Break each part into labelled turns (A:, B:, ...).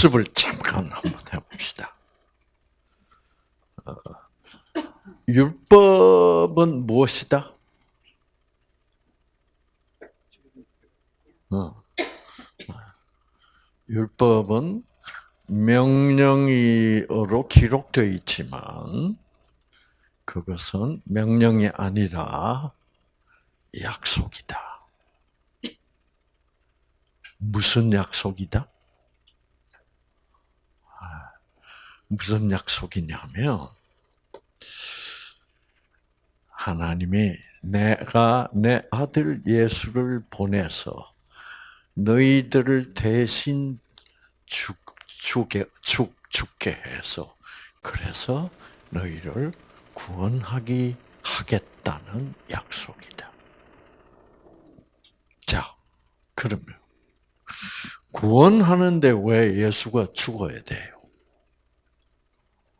A: 어, 복습을 잠깐 한번 해봅시다. 어, 율법은 무엇이다? 어. 율법은 명령으로 기록되어 있지만 그것은 명령이 아니라 약속이다. 무슨 약속이다? 아, 무슨 약속이냐면 하나님이 내가 내 아들 예수를 보내서 너희들을 대신 죽, 죽게, 죽, 죽게 해서 그래서 너희를 구원하기 하겠다는 약속이다. 자, 그러면 구원하는데 왜 예수가 죽어야 돼요?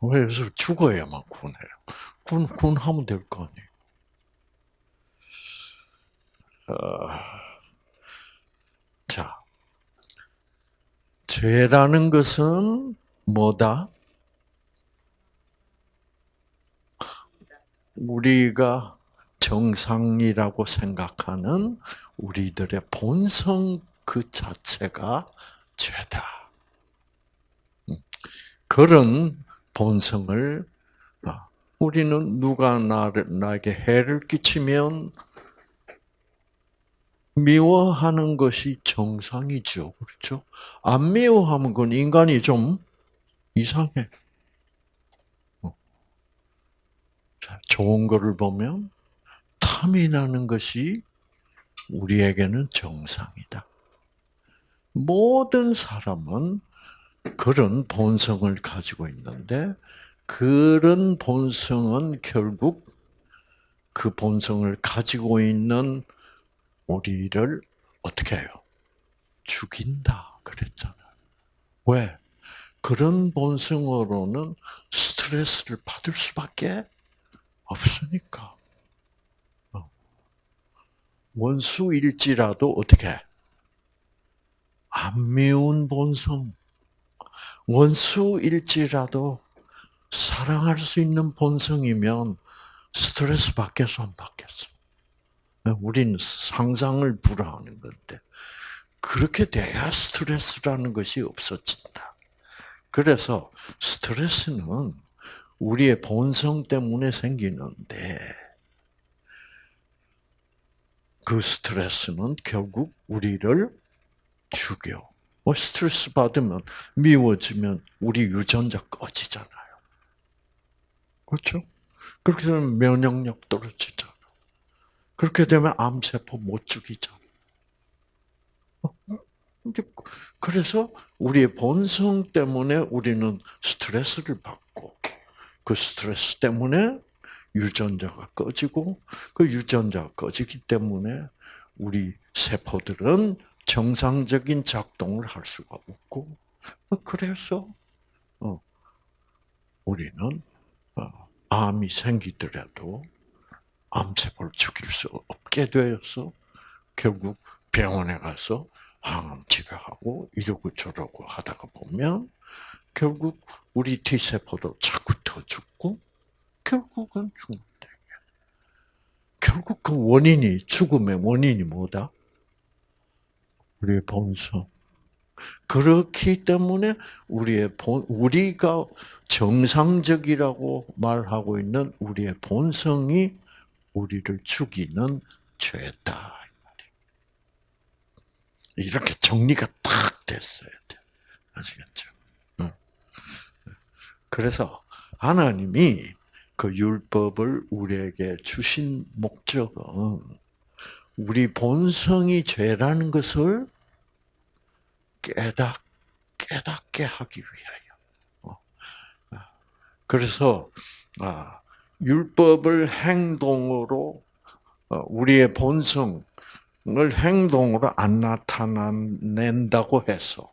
A: 왜 예수 죽어야만 구원해요? 구원, 구원하면 될 거 아니에요? 어, 자, 죄라는 것은 뭐다? 우리가 정상이라고 생각하는 우리들의 본성 그 자체가 죄다. 음, 그런 본성을 아, 우리는 누가 나를 나에게 해를 끼치면 미워하는 것이 정상이죠. 그렇죠? 안 미워하면 그건 인간이 좀 이상해. 어. 좋은 것을 보면 탐이 나는 것이 우리에게는 정상이다. 모든 사람은 그런 본성을 가지고 있는데 그런 본성은 결국 그 본성을 가지고 있는 우리를 어떻게 해요? 죽인다 그랬잖아요. 왜? 그런 본성으로는 스트레스를 받을 수밖에 없으니까. 어. 원수일지라도 어떻게 안 미운 본성, 원수일지라도 사랑할 수 있는 본성이면 스트레스 받겠어 안 받겠어? 우리는 상상을 불허하는 건데 그렇게 돼야 스트레스라는 것이 없어진다. 그래서 스트레스는 우리의 본성 때문에 생기는데 그 스트레스는 결국 우리를 죽여. 뭐 스트레스 받으면 미워지면 우리 유전자 꺼지잖아요. 그렇죠? 그렇게 되면 면역력 떨어지죠. 그렇게 되면 암세포 못 죽이죠. 그래서 우리의 본성 때문에 우리는 스트레스를 받고 그 스트레스 때문에 유전자가 꺼지고 그 유전자가 꺼지기 때문에 우리 세포들은 정상적인 작동을 할 수가 없고 그래서 어, 우리는 어, 암이 생기더라도 암세포를 죽일 수 없게 되어서 결국 병원에 가서 항암 치료하고 이러고 저러고 하다가 보면 결국 우리 T세포도 자꾸 더 죽고 결국은 죽는다. 결국 그 원인이 죽음의 원인이 뭐다? 우리의 본성. 그렇기 때문에 우리의 본 우리가 정상적이라고 말하고 있는 우리의 본성이 우리를 죽이는 죄다. 이렇게 정리가 딱 됐어야 돼. 아시겠죠? 그래서 하나님이 그 율법을 우리에게 주신 목적은 우리 본성이 죄라는 것을 깨닫, 깨닫게 하기 위하여. 어. 그래서, 아, 율법을 행동으로 어, 우리의 본성을 행동으로 안 나타낸다고 해서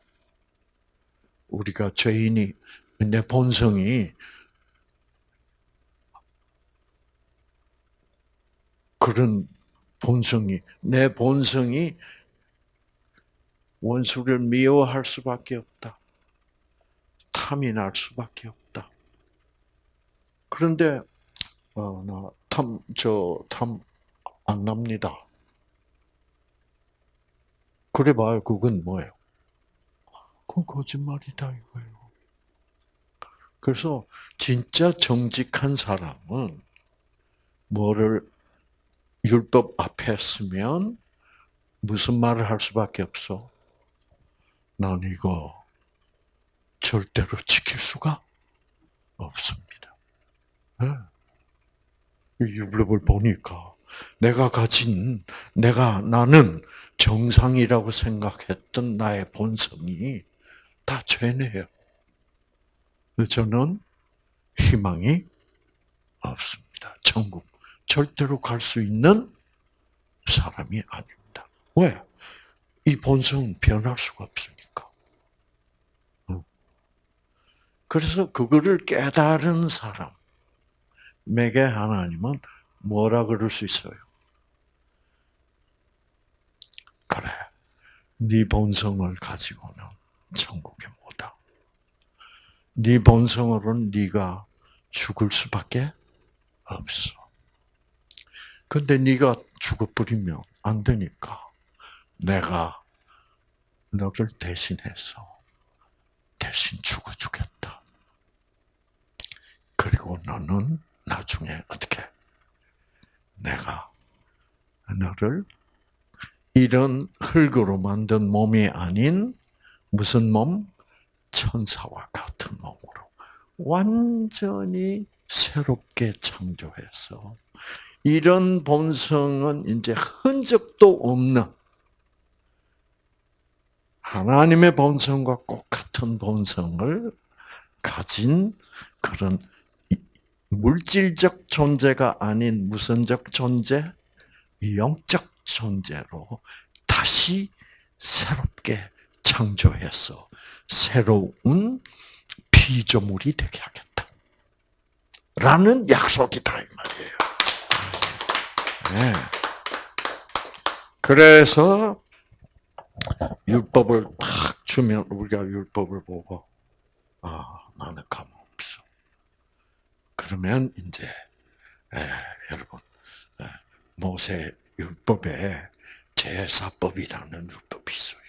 A: 우리가 죄인이 내 본성이 그런 본성이 내 본성이 원수를 미워할 수밖에 없다. 탐이 날 수밖에 없다. 그런데 어, 나탐 저 탐 안 납니다. 그래 봐요. 그건 뭐예요? 그건 거짓말이다 이거예요. 그래서 진짜 정직한 사람은 뭐를 율법 앞에 쓰면 무슨 말을 할 수밖에 없어? 난 이거 절대로 지킬 수가 없습니다. 네. 율법을 보니까 내가 가진 내가 나는 정상이라고 생각했던 나의 본성이 다 죄네요. 저는 희망이 없습니다. 천국 절대로 갈 수 있는 사람이 아닙니다. 왜? 이 본성은 변할 수가 없으니까. 그래서 그거를 깨달은 사람에게 하나님은 뭐라 그럴 수 있어요? 그래, 네 본성을 가지고는 천국에 못 와. 네 본성으로는 네가 죽을 수밖에 없어. 근데 네가 죽어버리면 안 되니까 내가 너를 대신해서 대신 죽어주겠다. 그리고 너는 나중에 어떻게 내가 너를 이런 흙으로 만든 몸이 아닌 무슨 몸? 천사와 같은 몸으로 완전히 새롭게 창조해서 이런 본성은 이제 흔적도 없는 하나님의 본성과 똑같은 본성을 가진 그런 물질적 존재가 아닌 무선적 존재, 영적 존재로 다시 새롭게 창조해서 새로운 피조물이 되게 하겠다. 라는 약속이다, 이 말이에요. 네. 그래서 율법을 탁 주면 우리가 율법을 보고 아 나는 가망 없어. 그러면 이제 에, 여러분 에, 모세 율법에 제사법이라는 율법이 있어요.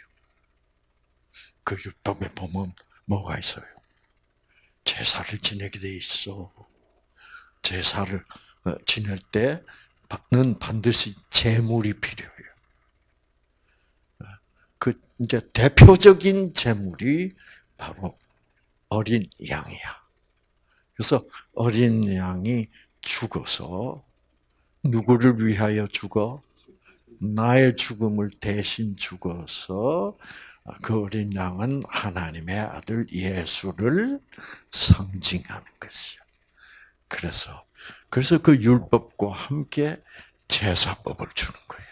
A: 그 율법에 보면 뭐가 있어요? 제사를 지내게 돼 있어. 제사를 어, 지낼 때 는 반드시 제물이 필요해요. 그 이제 대표적인 제물이 바로 어린 양이야. 그래서 어린 양이 죽어서 누구를 위하여 죽어? 나의 죽음을 대신 죽어서 그 어린 양은 하나님의 아들 예수를 상징하는 것이죠. 그래서 그래서 그 율법과 함께 제사법을 주는 거예요.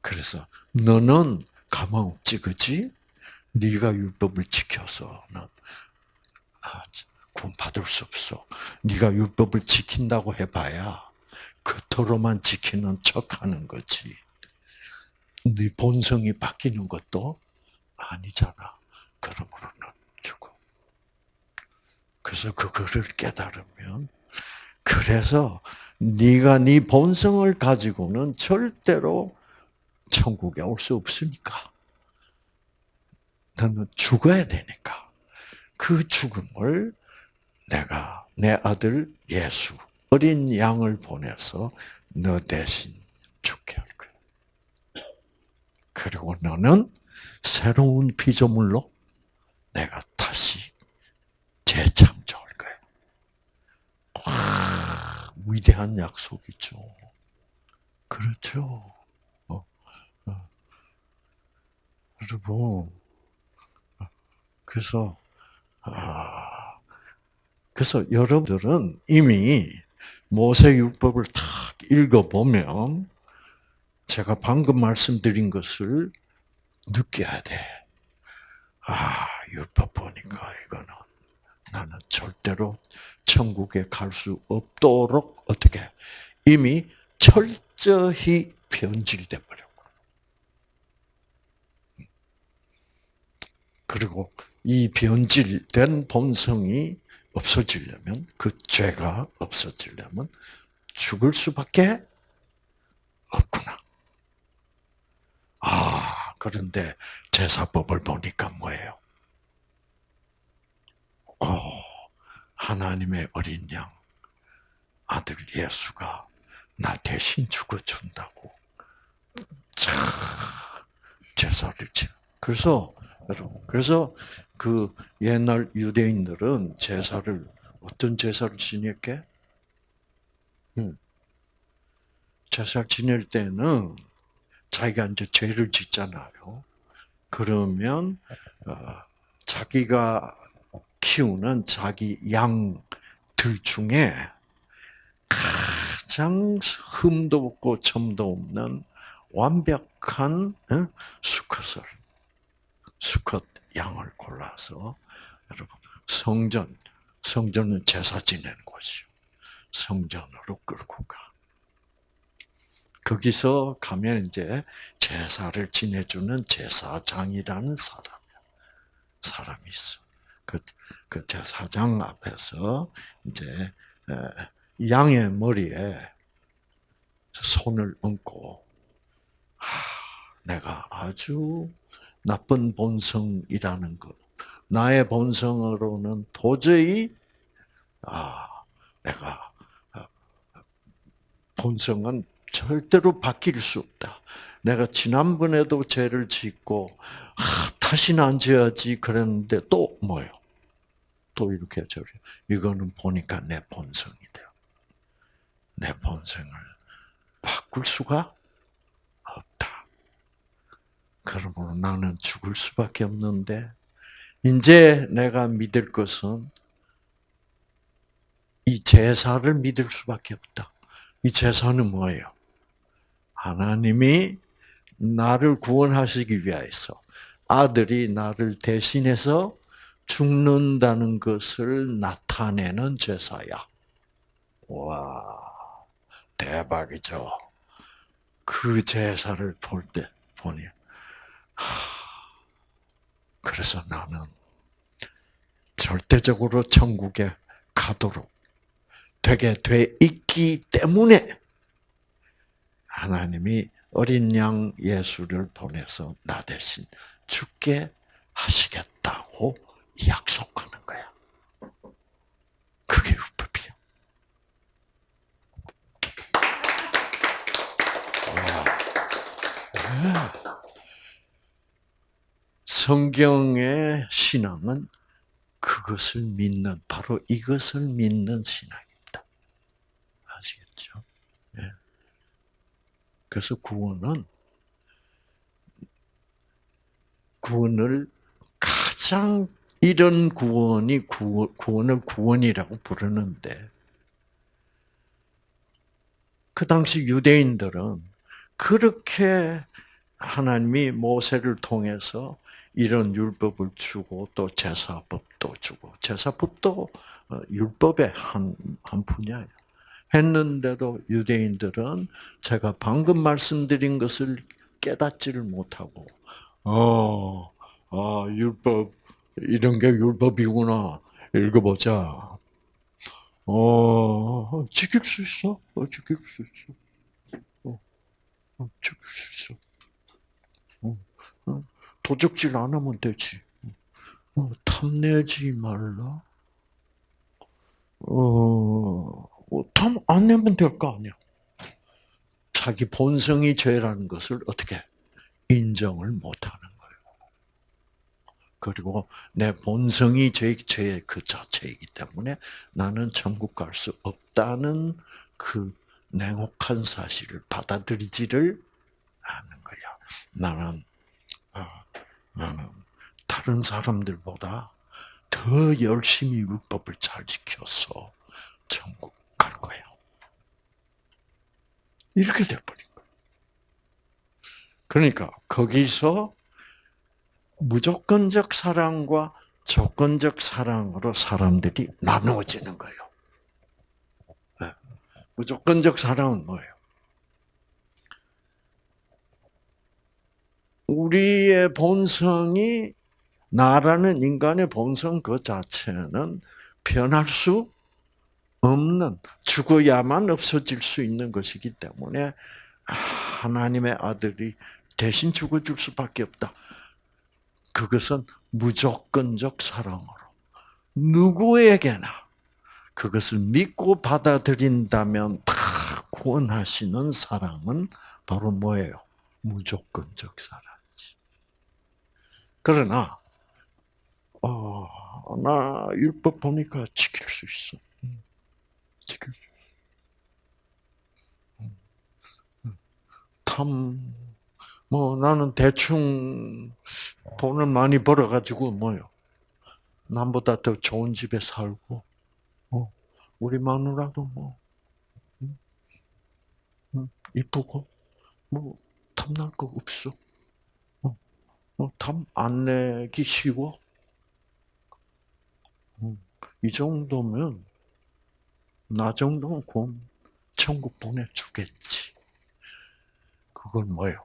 A: 그래서 너는 가망 없지, 그지? 네가 율법을 지켜서는 아, 구원 받을 수 없어. 네가 율법을 지킨다고 해봐야 겉으로만 지키는 척하는 거지. 네 본성이 바뀌는 것도 아니잖아. 그러므로는 죽어. 그래서 그거를 깨달으면 그래서 네가 네 본성을 가지고는 절대로 천국에 올 수 없으니까. 너는 죽어야 되니까. 그 죽음을 내가 내 아들 예수 어린 양을 보내서 너 대신 죽게 할 거야. 그리고 너는 새로운 피조물로 내가 다시 거야. 와, 위대한 약속이죠. 그렇죠. 어, 어. 여러분, 그래서 아, 그래서 여러분들은 이미 모세율법을 탁 읽어보면 제가 방금 말씀드린 것을 느껴야 돼. 아, 율법 보니까 이거는 나는 절대로 천국에 갈 수 없도록 어떻게 이미 철저히 변질돼 버렸고. 그리고 이 변질된 본성이 없어지려면 그 죄가 없어지려면 죽을 수밖에 없구나. 아 그런데 제사법을 보니까 뭐예요? 어, 하나님의 어린 양 아들 예수가 나 대신 죽어준다고. 자, 제사를 지. 그래서 여러분, 그래서 그 옛날 유대인들은 제사를 어떤 제사를 지냈게? 음. 제사를 지낼 때는 자기가 이제 죄를 짓잖아요. 그러면 어, 자기가 키우는 자기 양들 중에 가장 흠도 없고 점도 없는 완벽한 어, 수컷을 수컷 양을 골라서 여러분 성전 성전은 제사 지내는 곳이요. 성전으로 끌고 가. 거기서 가면 이제 제사를 지내주는 제사장이라는 사람이야. 사람이 있어. 그, 그 제사장 앞에서 이제 양의 머리에 손을 얹고, 하, 내가 아주 나쁜 본성이라는 것, 나의 본성으로는 도저히 아, 내가 아, 본성은 절대로 바뀔 수 없다. 내가 지난번에도 죄를 짓고 아, 다시는 안 지어야지 그랬는데 또 뭐요? 또 이렇게 저래. 이거는 보니까 내 본성이다. 내 본성을 바꿀 수가 없다. 그러므로 나는 죽을 수밖에 없는데 이제 내가 믿을 것은 이 제사를 믿을 수밖에 없다. 이 제사는 뭐예요? 하나님이 나를 구원하시기 위해서 아들이 나를 대신해서 죽는다는 것을 나타내는 제사야. 와, 대박이죠. 그 제사를 볼 때, 보니, 그래서 나는 절대적으로 천국에 가도록 되게 돼 있기 때문에 하나님이 어린 양 예수를 보내서 나 대신 죽게 하시겠다고 약속하는 거야. 그게 율법이야. 성경의 신앙은 그것을 믿는 바로 이것을 믿는 신앙입니다. 아시겠죠? 네. 그래서 구원은 구원을 가장 이런 구원이 구원을 구원이라고 부르는데 그 당시 유대인들은 그렇게 하나님이 모세를 통해서 이런 율법을 주고 또 제사법도 주고 제사법도 어, 율법의 한, 한 분야예요. 했는데도 유대인들은 제가 방금 말씀드린 것을 깨닫지를 못하고 어, 아, 율법 이런 게 율법이구나. 읽어보자. 어, 지킬 수 있어. 어, 지킬 수 있어. 어, 어 지킬 수 있어. 어, 어. 도적질 안 하면 되지. 어, 탐내지 말라. 어, 어 탐안 내면 될 거 아니야. 자기 본성이 죄라는 것을 어떻게 인정을 못하는 거예요. 그리고 내 본성이 죄, 죄의 그 자체이기 때문에 나는 천국 갈 수 없다는 그 냉혹한 사실을 받아들이지를 않는 거야. 나는 나는 다른 사람들보다 더 열심히 율법을 잘 지켜서 천국 갈 거야. 이렇게 돼버린. 그러니까 거기서 무조건적 사랑과 조건적 사랑으로 사람들이 나누어지는 거예요. 네. 무조건적 사랑은 뭐예요? 우리의 본성이 나라는 인간의 본성 그 자체는 변할 수 없는 죽어야만 없어질 수 있는 것이기 때문에 하나님의 아들이 대신 죽어줄 수밖에 없다. 그것은 무조건적 사랑으로 누구에게나 그것을 믿고 받아들인다면 다 구원하시는 사랑은 바로 뭐예요? 무조건적 사랑이지. 그러나 어, 나 율법 보니까 지킬 수 있어. 지킬 수 있어. 탐, 뭐 나는 대충 돈을 많이 벌어가지고 뭐요. 남보다 더 좋은 집에 살고, 어, 우리 마누라도 뭐, 이쁘고, 뭐, 탐날 거 없어. 어, 어, 탐안 내기 쉬워. 음, 이 정도면, 나 정도는 곧 천국 보내주겠지. 그건 뭐예요?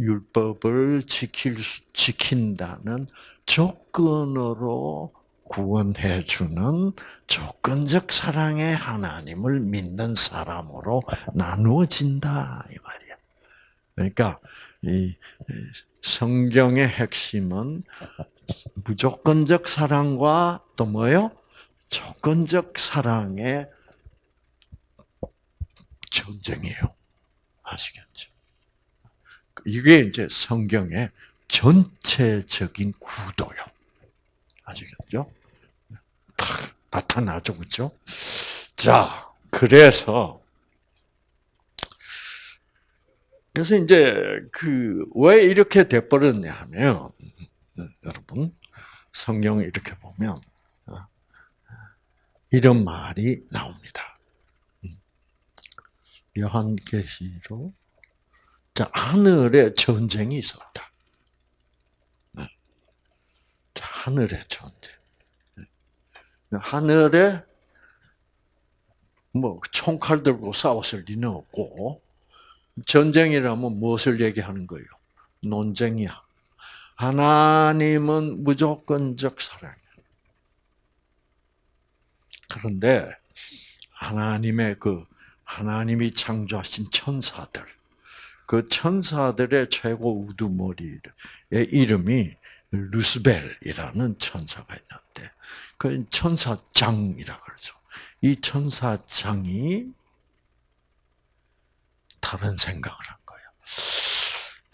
A: 율법을 지킬 수, 지킨다는 조건으로 구원해 주는 조건적 사랑의 하나님을 믿는 사람으로 나누어진다 이 말이야. 그러니까 이 성경의 핵심은 무조건적 사랑과 또 뭐요? 조건적 사랑의 전쟁이에요. 아시겠죠? 이게 이제 성경의 전체적인 구도요. 아시겠죠? 탁 나타나죠, 그죠? 자, 그래서 그래서 이제 그 왜 이렇게 돼버렸냐 하면 여러분 성경을 이렇게 보면 어, 이런 말이 나옵니다. 요한계시록 자, 하늘에 전쟁이 있었다. 네. 자, 하늘의 전쟁. 네. 하늘에 뭐 총칼 들고 싸웠을 리는 없고 전쟁이라면 무엇을 얘기하는 거예요? 논쟁이야. 하나님은 무조건적 사랑이야. 그런데 하나님의 그 하나님이 창조하신 천사들 그 천사들의 최고 우두머리의 이름이 루스벨이라는 천사가 있는데 그 천사장이라 그러죠. 이 천사장이 다른 생각을 한 거예요.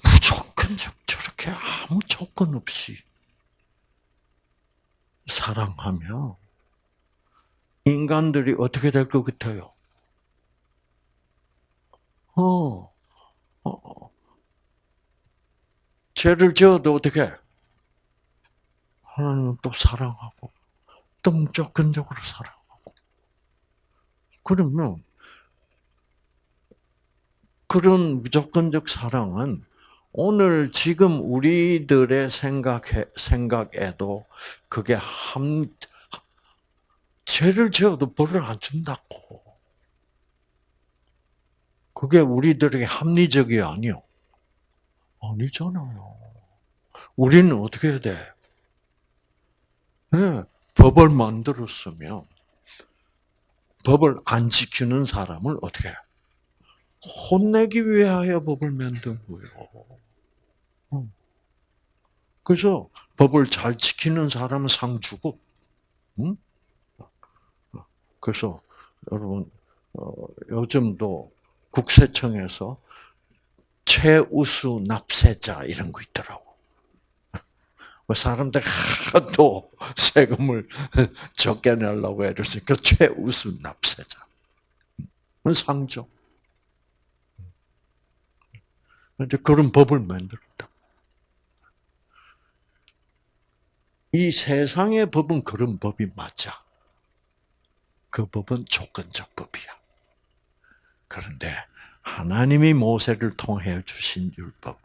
A: 무조건 저렇게 아무 조건 없이 사랑하면 인간들이 어떻게 될 것 같아요? 어, 어, 죄를 지어도 어떻게? 하나님은 또 사랑하고, 또 무조건적으로 사랑하고. 그러면, 그런 무조건적 사랑은 오늘 지금 우리들의 생각에, 생각에도 그게 한, 죄를 지어도 벌을 안 준다고. 그게 우리들에게 합리적이 아니요. 아니잖아요. 우리는 어떻게 해야 돼? 네, 법을 만들었으면 법을 안 지키는 사람을 어떻게 해? 혼내기 위하여 법을 만든 거예요. 그래서 법을 잘 지키는 사람은 상 주고, 응? 그래서 여러분 어, 요즘도 국세청에서 최우수 납세자 이런 거 있더라고. 뭐 사람들 하도 세금을 적게 내려고 해서 그 최우수 납세자. 상조. 이제 그런 법을 만들었다. 이 세상의 법은 그런 법이 맞아. 그 법은 조건적 법이야. 그런데 하나님이 모세를 통해 주신 율법은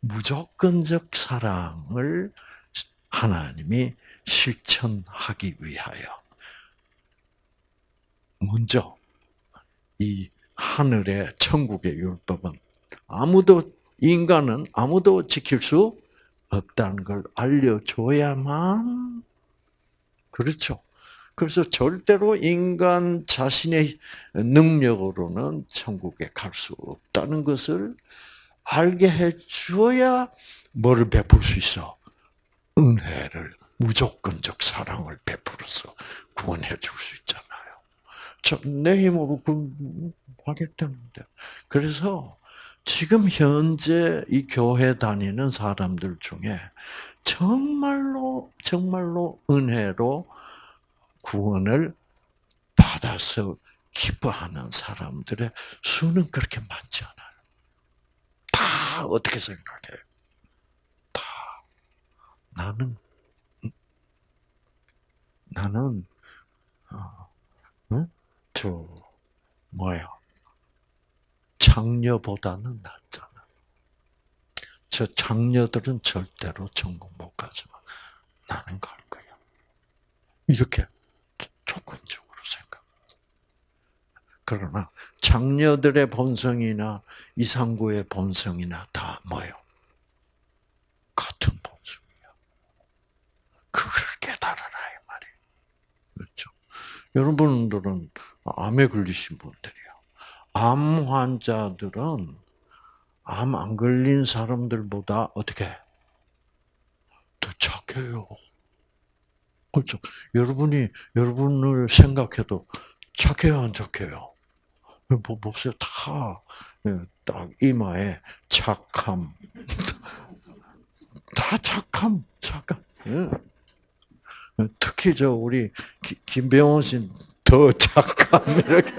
A: 무조건적 사랑을 하나님이 실천하기 위하여 먼저 이 하늘의 천국의 율법은 아무도 인간은 아무도 지킬 수 없다는 걸 알려줘야만 그렇죠. 그래서 절대로 인간 자신의 능력으로는 천국에 갈 수 없다는 것을 알게 해줘야 뭐를 베풀 수 있어? 은혜를, 무조건적 사랑을 베풀어서 구원해 줄 수 있잖아요. 저, 내 힘으로 구하겠다는데. 그래서 지금 현재 이 교회 다니는 사람들 중에 정말로, 정말로 은혜로 구원을 받아서 기뻐하는 사람들의 수는 그렇게 많지 않아요. 다 어떻게 생각해? 다 나는 나는 어, 응? 저 뭐야 장녀보다는 낫잖아. 저 장녀들은 절대로 천국 못 가지만 나는 갈 거야. 이렇게 조건적으로 생각. 그러나 장녀들의 본성이나 이상구의 본성이나 다 뭐요? 같은 본성이야. 그걸 깨달아라 이 말이에요. 그렇죠? 여러분들은 암에 걸리신 분들이야. 암 환자들은 암 안 걸린 사람들보다 어떻게 더 착해요. 그렇죠. 여러분이 여러분을 생각해도 착해요, 안 착해요? 뭐 보세요, 다딱 예, 이마에 착함, 다 착함, 착함. 예. 특히 저 우리 김병원 씨더 착함 이렇게.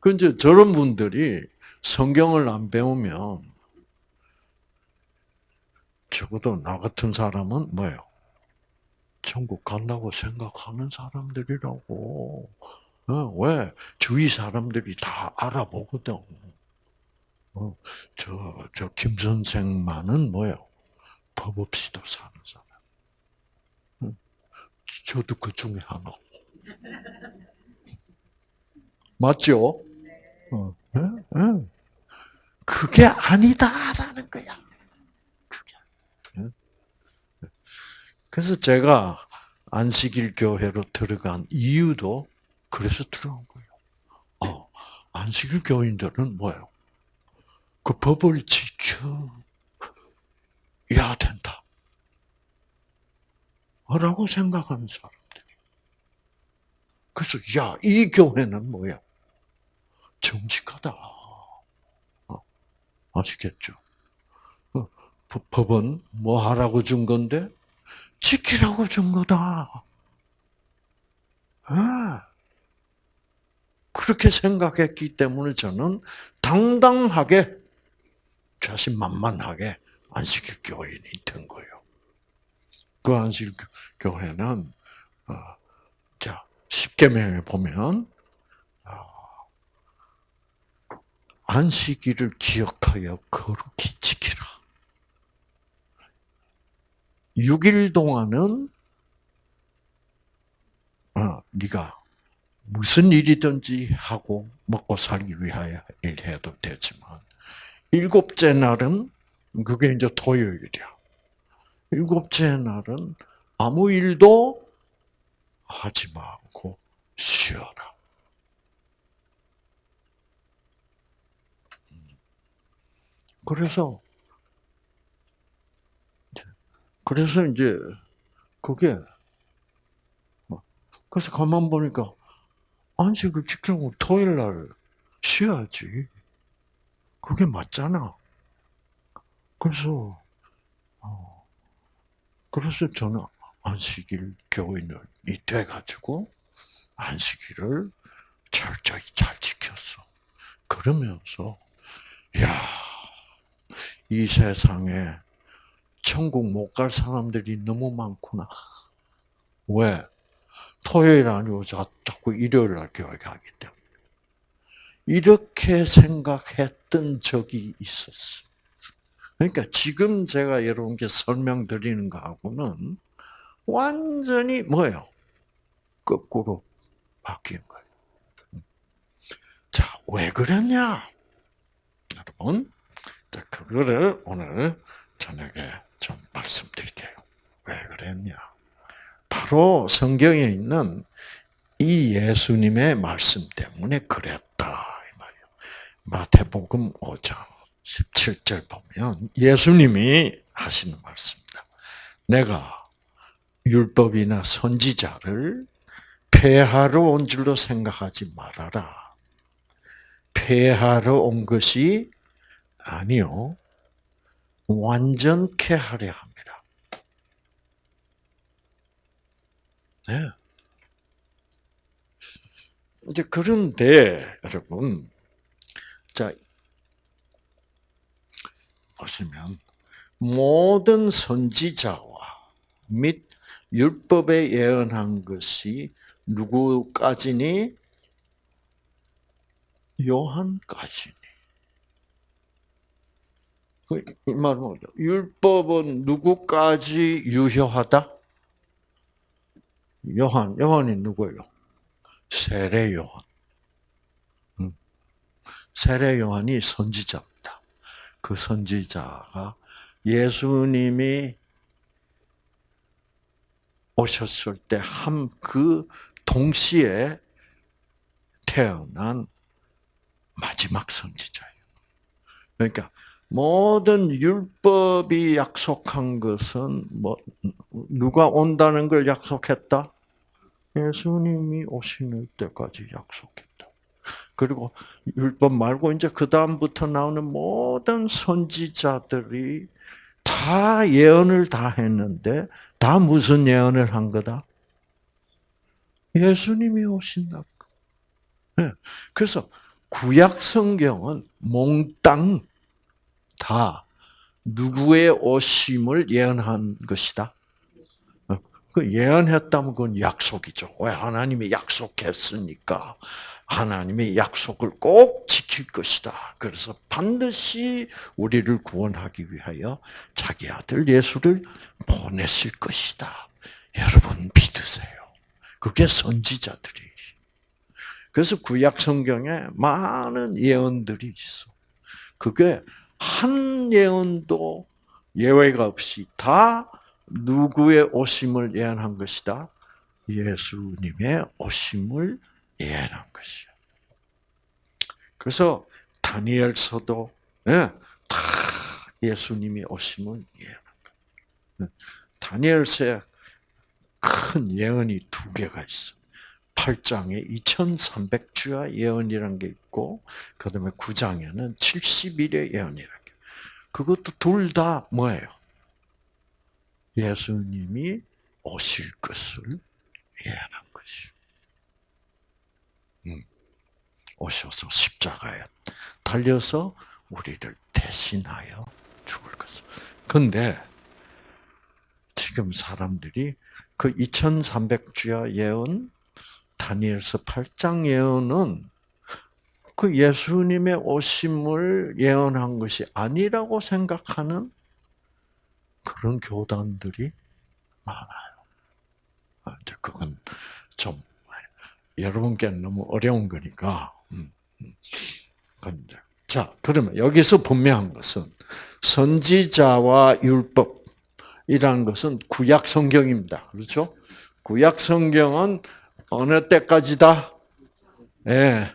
A: 그 이제 저런 분들이 성경을 안 배우면 적어도 나 같은 사람은 뭐예요? 천국 간다고 생각하는 사람들이라고. 어, 왜? 주위 사람들이 다 알아보거든. 어, 저, 저, 김 선생만은 뭐예요? 법 없이도 사는 사람. 어, 저도 그 중에 하나. 맞죠? 어, 그게 아니다라는 거야. 그래서 제가 안식일 교회로 들어간 이유도 그래서 들어간 거예요. 어, 안식일 교인들은 뭐예요? 그 법을 지켜야 된다. 라고 생각하는 사람들이. 그래서, 야, 이 교회는 뭐야? 정직하다. 어, 아시겠죠? 어, 법은 뭐 하라고 준 건데? 지키라고 준 거다. 아, 그렇게 생각했기 때문에 저는 당당하게 자신만만하게 안식일 교인이 된 거예요. 그 안식일 교회는 어, 자 십계명에 보면 어, 안식일을 기억하여 거룩히 지키라. 6일 동안은 어, 네가 무슨 일이든지 하고 먹고 살기 위하여 일해도 되지만 일곱째 날은 그게 이제 토요일이야. 일곱째 날은 아무 일도 하지 말고 쉬어라. 그래서 그래서 이제 그게 그래서 가만 보니까 안식을 지키고 토요일 날 쉬어야지. 그게 맞잖아. 그래서 어, 그래서 저는 안식일 교인이 돼가지고 안식일을 철저히 잘 지켰어. 그러면서 야 이 세상에 천국 못 갈 사람들이 너무 많구나. 왜? 토요일 아니고 자꾸 일요일 날 교회 가기 때문에. 이렇게 생각했던 적이 있었어. 그러니까 지금 제가 여러분께 설명드리는 거하고는 완전히 뭐예요? 거꾸로 바뀐 거예요. 자, 왜 그랬냐? 여러분. 자, 그거를 오늘 저녁에 좀 말씀드릴게요. 왜 그랬냐? 바로 성경에 있는 이 예수님의 말씀 때문에 그랬다 이 말이에요. 마태복음 5장 17절 보면 예수님이 하시는 말씀입니다. 내가 율법이나 선지자를 폐하러 온 줄로 생각하지 말아라. 폐하러 온 것이 아니요. 완전케 하려 합니다. 네. 이제 그런데 여러분, 자 보시면 모든 선지자와 및 율법에 예언한 것이 누구까지니? 요한까지니. 그, 이 말은 뭐죠? 율법은 누구까지 유효하다? 요한, 요한이 누구예요? 세례 요한. 음. 세례 요한이 선지자입니다. 그 선지자가 예수님이 오셨을 때 한 그 동시에 태어난 마지막 선지자예요. 그러니까 모든 율법이 약속한 것은 뭐 누가 온다는 걸 약속했다? 예수님이 오시는 때까지 약속했다. 그리고 율법 말고 이제 그 다음부터 나오는 모든 선지자들이 다 예언을 다 했는데 다 무슨 예언을 한 거다? 예수님이 오신다. 네. 그래서 구약 성경은 몽땅 다 누구의 오심을 예언한 것이다. 어, 그 예언했다면 그건 약속이죠. 왜 하나님이 약속했으니까 하나님의 약속을 꼭 지킬 것이다. 그래서 반드시 우리를 구원하기 위하여 자기 아들 예수를 보내실 것이다. 여러분 믿으세요. 그게 선지자들이. 그래서 구약 성경에 많은 예언들이 있어. 그게 한 예언도 예외가 없이 다 누구의 오심을 예언한 것이다? 예수님의 오심을 예언한 것이요. 그래서 다니엘서도 예, 다 예수님이 오심을 예언한 거예요. 다니엘서에 큰 예언이 두 개가 있어. 8장에 2300주야 예언이라는 게 있고, 그 다음에 9장에는 70일의 예언이라는 게. 그것도 둘 다 뭐예요? 예수님이 오실 것을 예언한 것이요. 음, 오셔서 십자가에 달려서 우리를 대신하여 죽을 것을. 근데 지금 사람들이 그 2300주야 예언 다니엘서 8장 예언은 그 예수님의 오심을 예언한 것이 아니라고 생각하는 그런 교단들이 많아요. 아, 그건 좀 여러분께는 너무 어려운 거니까. 음, 음. 자, 그러면 여기서 분명한 것은 선지자와 율법이라는 것은 구약 성경입니다. 그렇죠? 구약 성경은 어느 때까지다? 예. 네.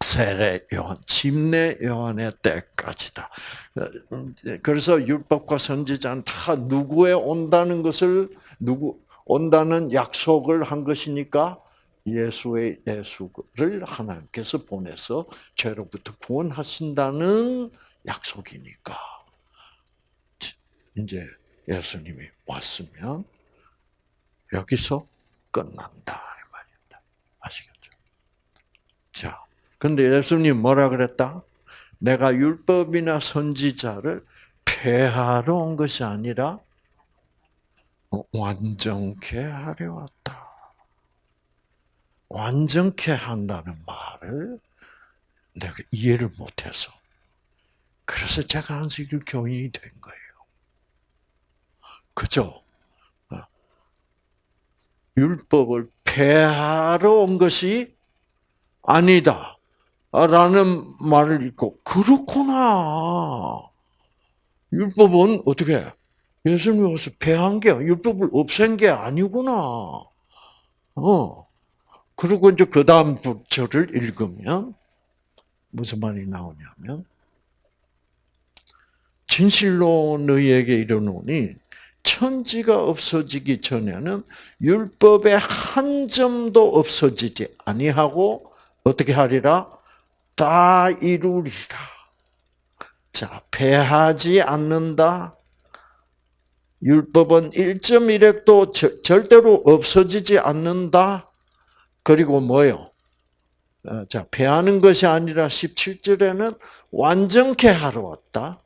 A: 세례 요한, 침례 요한의 때까지다. 그래서 율법과 선지자는 다 누구에 온다는 것을 누구 온다는 약속을 한 것이니까 예수의 예수를 하나님께서 보내서 죄로부터 구원하신다는 약속이니까 이제 예수님이 왔으면 여기서 끝난다. 아시겠죠? 자, 근데 예수님 뭐라 그랬다? 내가 율법이나 선지자를 폐하러 온 것이 아니라 완전케 하려 왔다. 완전케 한다는 말을 내가 이해를 못해서 그래서 제가 안식일 교인이 된 거예요. 그죠? 어. 율법을 폐하러 온 것이 아니다. 라는 말을 읽고, 그렇구나. 율법은 어떻게, 예수님이 와서 폐한 게, 율법을 없앤 게 아니구나. 어. 그리고 이제 그 다음 절을 읽으면, 무슨 말이 나오냐면, 진실로 너희에게 이르노니, 천지가 없어지기 전에는 율법의 한 점도 없어지지 아니하고 어떻게 하리라? 다 이루리라. 자, 패하지 않는다. 율법은 1.1핵도 절대로 없어지지 않는다. 그리고 뭐요? 어, 자, 패하는 것이 아니라 17절에는 완전케 하러 왔다.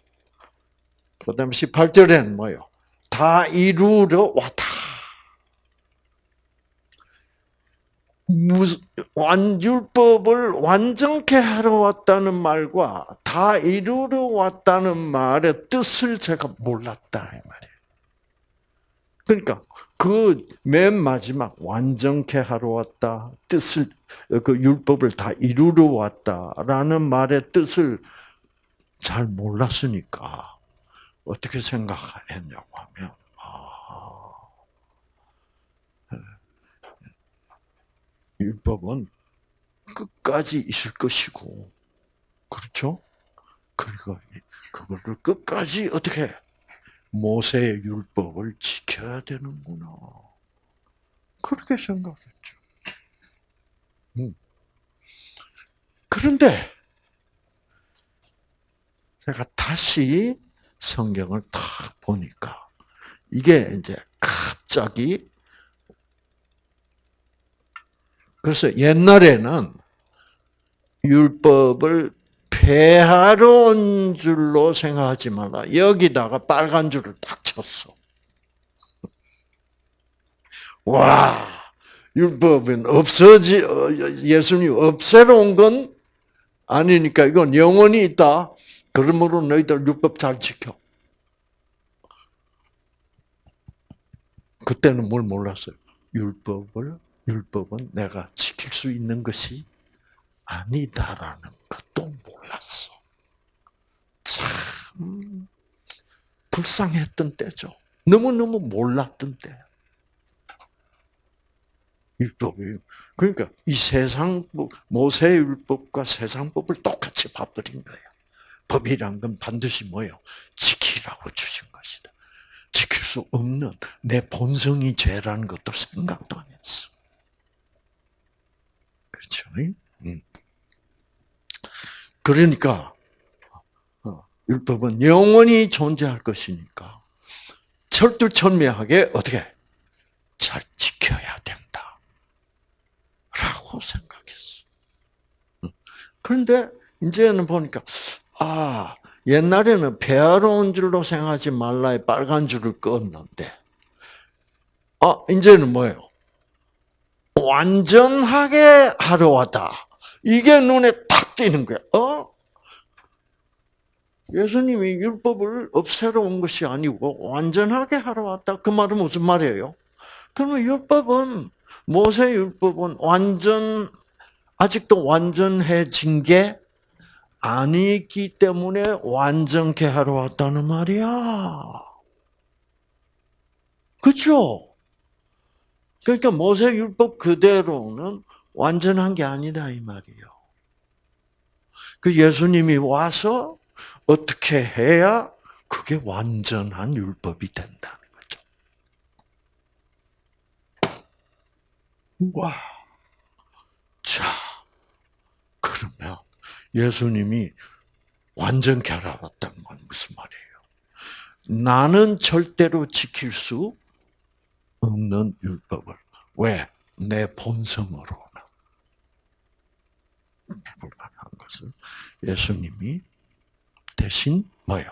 A: 그 다음 18절에는 뭐요? 다 이루러 왔다. 완율법을 완전케 하러 왔다는 말과 다 이루러 왔다는 말의 뜻을 제가 몰랐다 이 말이에요. 그러니까 그 맨 마지막 완전케 하러 왔다 뜻을 그 율법을 다 이루러 왔다라는 말의 뜻을 잘 몰랐으니까 어떻게 생각했냐고 하면 율법은 끝까지 있을 것이고 그렇죠? 그리고 그거를 끝까지 어떻게 모세의 율법을 지켜야 되는구나. 그렇게 생각했죠. 음. 그런데 제가 다시 성경을 탁 보니까 이게 이제 갑자기 그래서 옛날에는 율법을 폐하러 온 줄로 생각하지 말라. 여기다가 빨간 줄을 딱 쳤어. 와, 율법은 없어지, 어, 예수님 없애러 온 건 아니니까 이건 영원히 있다. 그러므로 너희들 율법 잘 지켜. 그때는 뭘 몰랐어요? 율법을 율법은 내가 지킬 수 있는 것이 아니다라는 것도 몰랐어. 참 불쌍했던 때죠. 너무너무 몰랐던 때. 율법이 그러니까 이 세상 모세 율법과 세상 법을 똑같이 봐버린 거예요. 법이란 건 반드시 뭐요? 지키라고 주신 것이다. 지킬 수 없는 내 본성이 죄라는 것도 생각도 안 했어. 그렇죠? 음. 그러니까 어, 율법은 영원히 존재할 것이니까 철두철미하게 어떻게 잘 지켜야 된다. 라고 생각했어. 음. 그런데 이제는 보니까 아 옛날에는 온 줄로 생각하지 말라의 빨간 줄을 껐는데 아 이제는 뭐예요? 완전하게 하러 왔다. 이게 눈에 탁 띄는 거야. 어? 예수님이 율법을 없애러 온 것이 아니고 완전하게 하러 왔다. 그 말은 무슨 말이에요? 그러면 율법은 모세 율법은 완전 아직도 완전해진 게 아니기 때문에 완전케 하러 왔다는 말이야. 그렇죠? 그러니까 모세 율법 그대로는 완전한 게 아니다 이 말이에요. 그 예수님이 와서 어떻게 해야 그게 완전한 율법이 된다는 거죠. 와. 자, 그러면 예수님이 완전 결합했다는 건 무슨 말이에요? 나는 절대로 지킬 수 없는 율법을. 왜? 내 본성으로는. 불가능한 것을 예수님이 대신 뭐요?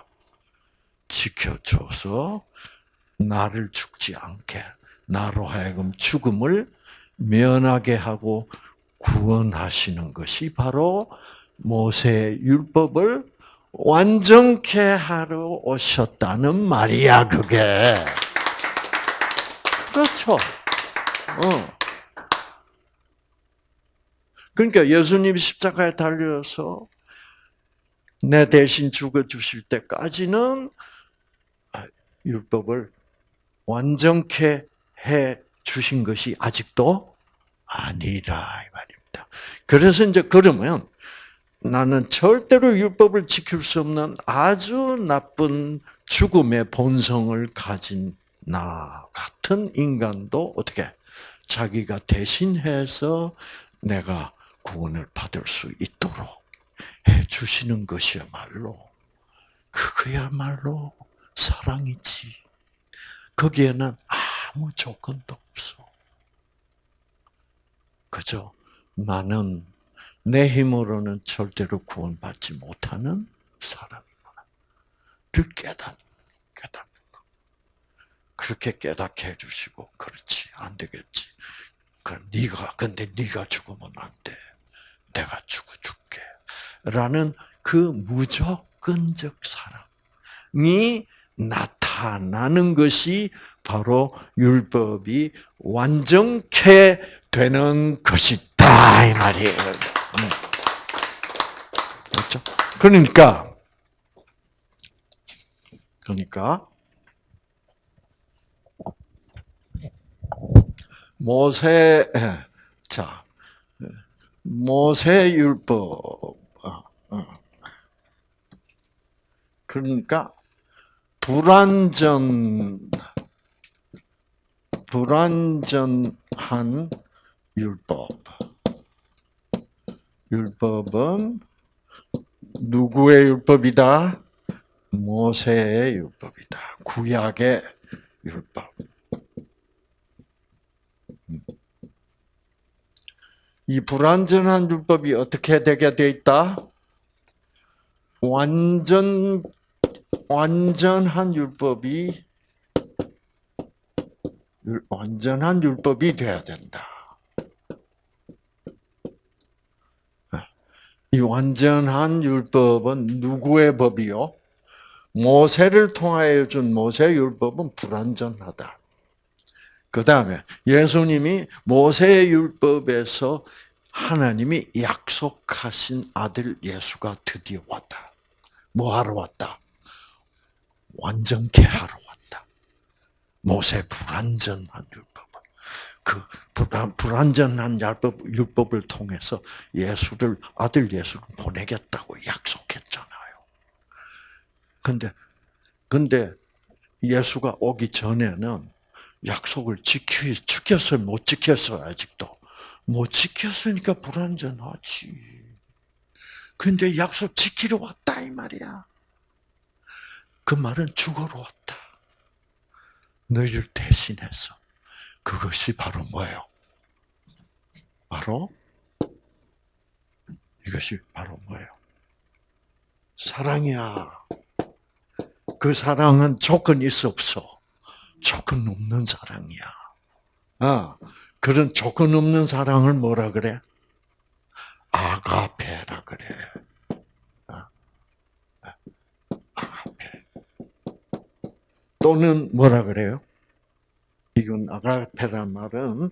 A: 지켜줘서 나를 죽지 않게, 나로 하여금 죽음을 면하게 하고 구원하시는 것이 바로 모세의 율법을 완전케 하러 오셨다는 말이야, 그게. 그렇죠. 어. 그러니까 예수님이 십자가에 달려서 내 대신 죽어 주실 때까지는 아, 율법을 완전케 해 주신 것이 아직도 아니라 이 말입니다. 그래서 이제 그러면 나는 절대로 율법을 지킬 수 없는 아주 나쁜 죽음의 본성을 가진 나 같은 인간도 어떻게 자기가 대신해서 내가 구원을 받을 수 있도록 해 주시는 것이야말로 그거야말로 사랑이지. 거기에는 아무 조건도 없어. 그죠? 나는 내 힘으로는 절대로 구원받지 못하는 사람이구나. 를 깨닫, 깨닫는 거. 그렇게 깨닫게 해주시고, 그렇지, 안 되겠지. 그 네가 근데 네가 죽으면 안 돼. 내가 죽어 줄게. 라는 그 무조건적 사랑이 나타나는 것이 바로 율법이 완전케 되는 것이다 이 말이에요. 그렇죠? 그러니까 그러니까 모세 자 모세 율법 어, 어. 그러니까 불완전 불완전한 율법 율법은 누구의 율법이다? 모세의 율법이다. 구약의 율법. 이 불완전한 율법이 어떻게 되게 돼 있다? 완전 완전한 율법이 완전한 율법이 돼야 된다. 이 완전한 율법은 누구의 법이요? 모세를 통하여 준 모세 율법은 불완전하다. 그 다음에 예수님이 모세 율법에서 하나님이 약속하신 아들 예수가 드디어 왔다. 뭐 하러 왔다? 완전케 하러 왔다. 모세 불완전한 율법을. 그 불완전한 율법, 율법을 통해서 예수를, 아들 예수를 보내겠다고 약속했잖아요. 근데, 근데 예수가 오기 전에는 약속을 지키, 지켰어요? 못 지켰어요? 아직도. 못 지켰으니까 불완전하지. 근데 약속 지키러 왔다, 이 말이야. 그 말은 죽으러 왔다. 너희를 대신해서. 그것이 바로 뭐예요? 바로 이것이 바로 뭐예요? 사랑이야. 그 사랑은 조건이 있어 없어. 조건 없는 사랑이야. 아, 그런 조건 없는 사랑을 뭐라 그래? 아가페라 그래. 아, 아가페. 또는 뭐라 그래요? 이건 아가페란 말은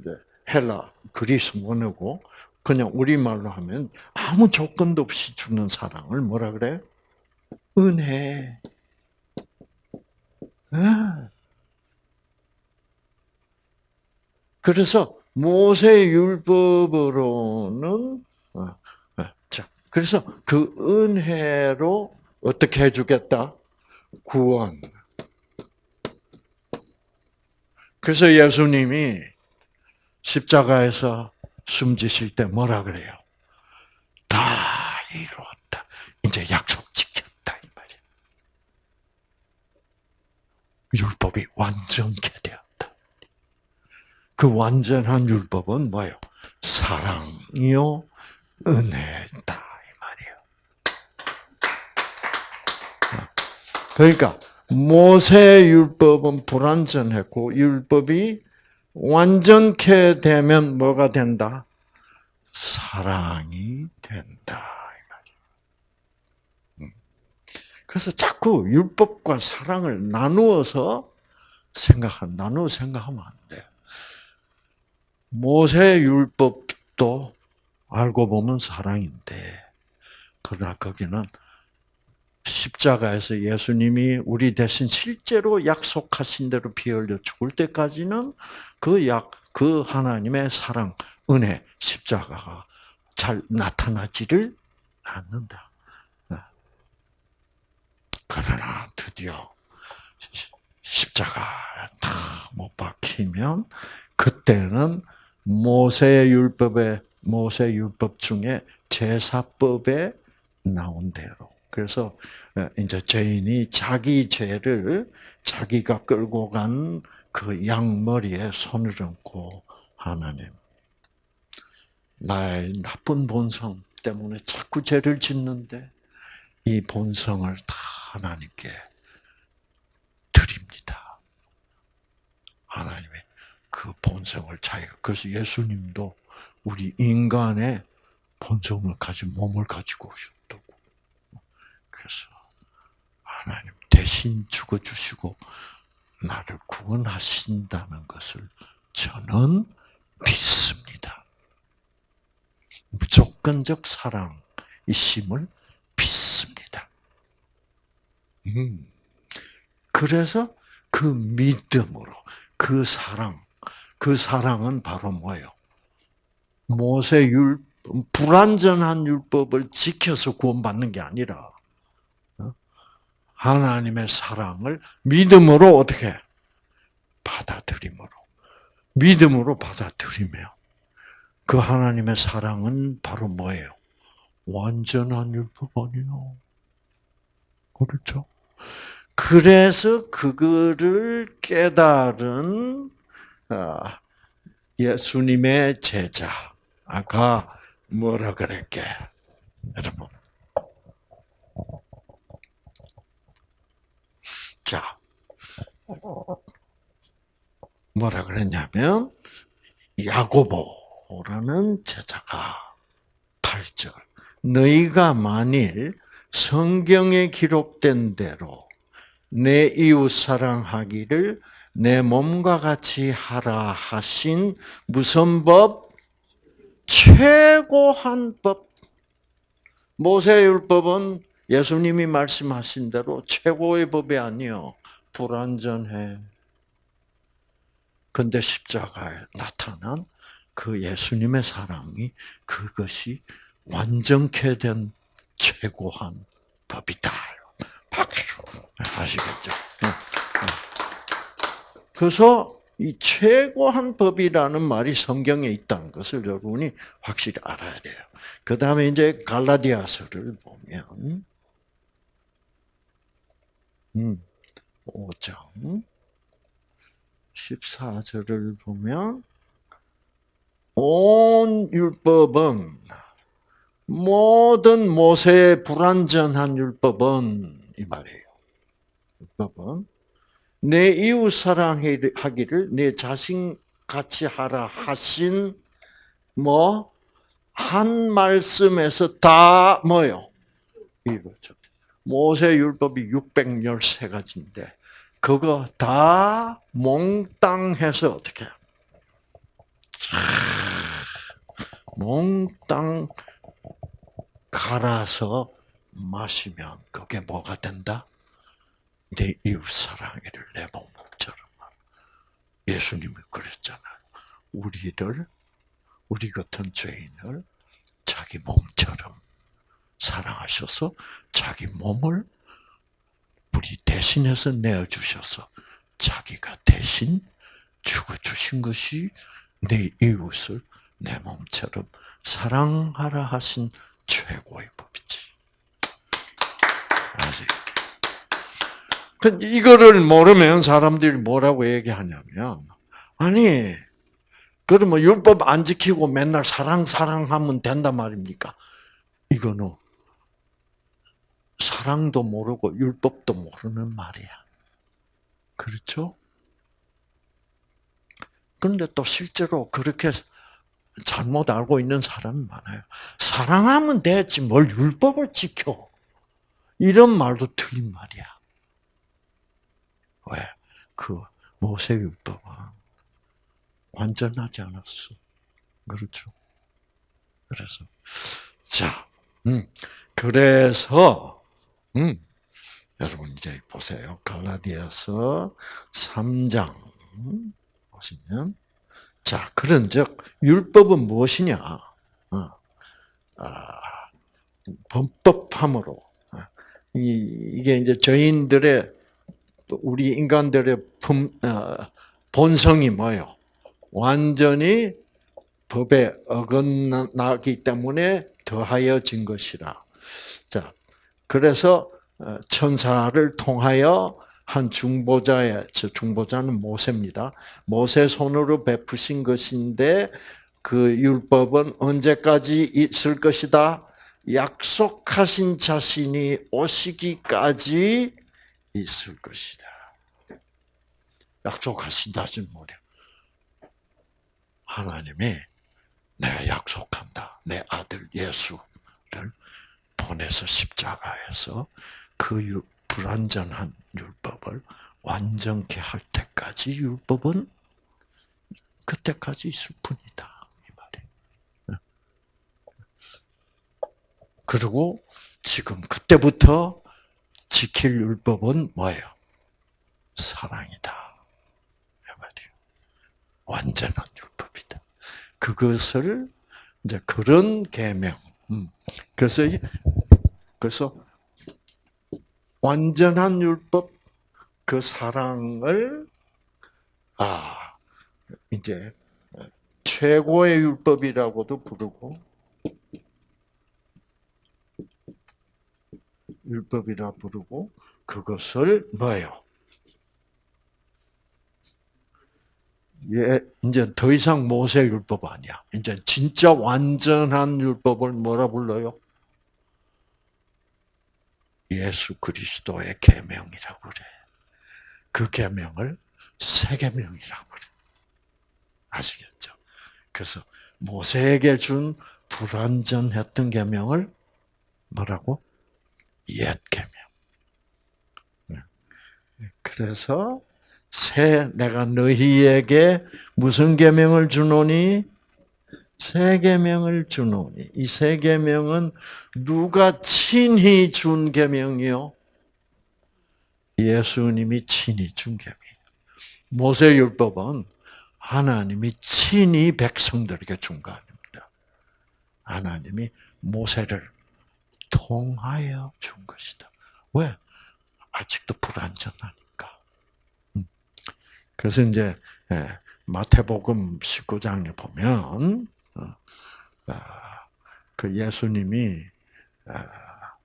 A: 이제 헬라 그리스 원어고 그냥 우리말로 하면 아무 조건도 없이 주는 사랑을 뭐라 그래? 은혜. 아. 그래서 모세 율법으로는 어, 어, 자 그래서 그 은혜로 어떻게 해주겠다? 구원. 그래서 예수님이 십자가에서 숨지실 때 뭐라 그래요? 다 이루었다. 이제 약속 지켰다 이 말이야. 율법이 완전케 되었다. 그 완전한 율법은 뭐예요? 사랑이요, 은혜다 이 말이에요. 그러니까 모세 율법은 불완전했고 율법이 완전케 되면 뭐가 된다? 사랑이 된다. 음. 그래서 자꾸 율법과 사랑을 나누어서 생각한 나누어 생각하면 안 돼. 모세 율법도 알고 보면 사랑인데, 그러나 거기는 십자가에서 예수님이 우리 대신 실제로 약속하신 대로 피 흘려 죽을 때까지는 그 약, 그 하나님의 사랑, 은혜, 십자가가 잘 나타나지를 않는다. 그러나 드디어 십자가 다 못 박히면 그때는 모세 율법의 모세 율법 중에 제사법에 나온 대로 그래서 어, 이제 죄인이 자기 죄를 자기가 끌고 간 그 양머리에 손을 얹고 하나님 나의 나쁜 본성 때문에 자꾸 죄를 짓는데 이 본성을 다 하나님께 드립니다. 하나님의 그 본성을 자기가 그래서 예수님도 우리 인간의 본성을 가진 몸을 가지고 오셨다고. 그래서 하나님 대신 죽어 주시고 나를 구원하신다는 것을 저는 믿습니다. 무조건적 사랑이심을 믿습니다. 음. 그래서 그 믿음으로 그 사랑, 그 사랑은 바로 뭐예요? 모세 율 불완전한 율법을 지켜서 구원받는 게 아니라 어? 하나님의 사랑을 믿음으로 어떻게 받아들임으로 믿음으로 받아들이며 그 하나님의 사랑은 바로 뭐예요? 완전한 율법 아니요. 그렇죠? 그래서 그거를 깨달은 어, 예수님의 제자가 뭐라 그랬게? 여러분. 자, 뭐라 그랬냐면, 야고보라는 제자가 8절. 너희가 만일 성경에 기록된 대로 내 이웃 사랑하기를 내 몸과 같이 하라 하신 무슨 법? 최고한 법. 모세율법은 예수님이 말씀하신 대로 최고의 법이 아니요. 불완전해. 근데 십자가에 나타난 그 예수님의 사랑이 그것이 완전케 된 최고한 법이다. 박수. 아시겠죠? 그래서 이 최고한 법이라는 말이 성경에 있다는 것을 여러분이 확실히 알아야 돼요. 그 다음에 이제 갈라디아서를 보면, 음, 5장 14절을 보면, 온 율법은 모든 모세의 불완전한 율법은 이 말이에요. 율법은 내 이웃 사랑하기를 내 자신 같이 하라 하신 뭐 한 말씀에서 다 뭐요? 이거죠. 모세 율법이 613가지인데 그거 다 몽땅 해서 어떻게 몽땅 갈아서 마시면 그게 뭐가 된다? 내 이웃 사랑이를 내 몸처럼. 예수님이 그랬잖아요. 우리를, 우리 같은 죄인을 자기 몸처럼 사랑하셔서 자기 몸을 우리 대신해서 내어주셔서 자기가 대신 죽어주신 것이 내 이웃을 내 몸처럼 사랑하라 하신 최고의 법이지. 아세요? 그 이거를 모르면 사람들이 뭐라고 얘기하냐면 아니 그러면 율법 안 지키고 맨날 사랑 사랑하면 된단 말입니까? 이거는 사랑도 모르고 율법도 모르는 말이야. 그렇죠? 그런데 또 실제로 그렇게 잘못 알고 있는 사람이 많아요. 사랑하면 되지 뭘 율법을 지켜. 이런 말도 틀린 말이야. 왜? 그 모세율법은 완전하지 않았어. 그렇죠? 그래서 자, 음, 그래서 음, 여러분 이제 보세요. 갈라디아서 3장 보시면 자, 그런즉 율법은 무엇이냐? 어, 아, 범법함으로 어, 이, 이게 이제 저인들의 우리 인간들의 품, 어, 본성이 뭐요? 완전히 법에 어긋나기 때문에 더하여진 것이라. 자, 그래서 어, 천사를 통하여 한 중보자의 저 중보자는 모세입니다. 모세 손으로 베푸신 것인데 그 율법은 언제까지 있을 것이다? 약속하신 자신이 오시기까지 있을 것이다. 약속하신다는 뭐냐? 하나님이 내가 약속한다. 내 아들 예수를 보내서 십자가에서 그 유, 불완전한 율법을 완전케 할 때까지 율법은 그때까지 있을 뿐이다. 이 말이. 그리고 지금 그때부터 지킬 율법은 뭐예요? 사랑이다. 이 말이에요. 완전한 율법이다. 그것을 이제 그런 계명. 음. 그래서 그래서 완전한 율법 그 사랑을 아 이제 최고의 율법이라고도 부르고 율법이라 부르고 그것을 뭐예요? 예, 이제 더 이상 모세 율법 아니야. 이제 진짜 완전한 율법을 뭐라 불러요? 예수 그리스도의 계명이라고 그래. 그 계명을 새 계명이라고 그래. 아시겠죠? 그래서 모세에게 준 불완전했던 계명을 뭐라고? 옛 계명. 네. 그래서 새 내가 너희에게 무슨 계명을 주노니 새 계명을 주노니 이새 계명은 누가 친히 준 계명이요? 예수님이 친히 준 계명. 모세 율법은 하나님이 친히 백성들에게 준 거 아닙니다. 하나님이 모세를 통하여 준 것이다. 왜? 아직도 불완전하니까. 음. 그래서 이제 예, 마태복음 19장에 보면 어, 아, 그 예수님이 아,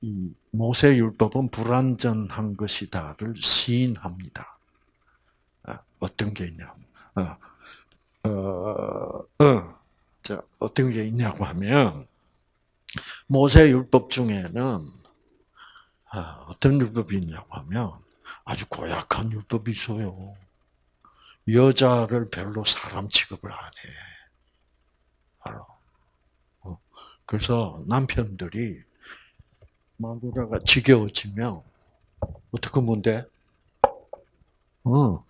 A: 이 모세 율법은 불완전한 것이다를 시인합니다. 아, 어떤 게 있냐? 어, 어, 어, 자, 어떤 게 있냐고 하면 모세 율법 중에는 어떤 율법이 있냐고 하면 아주 고약한 율법이 있어요. 여자를 별로 사람 취급을 안 해. 알아. 어. 그래서 남편들이 마누라가 지겨워지면 어떻게 돼? 어.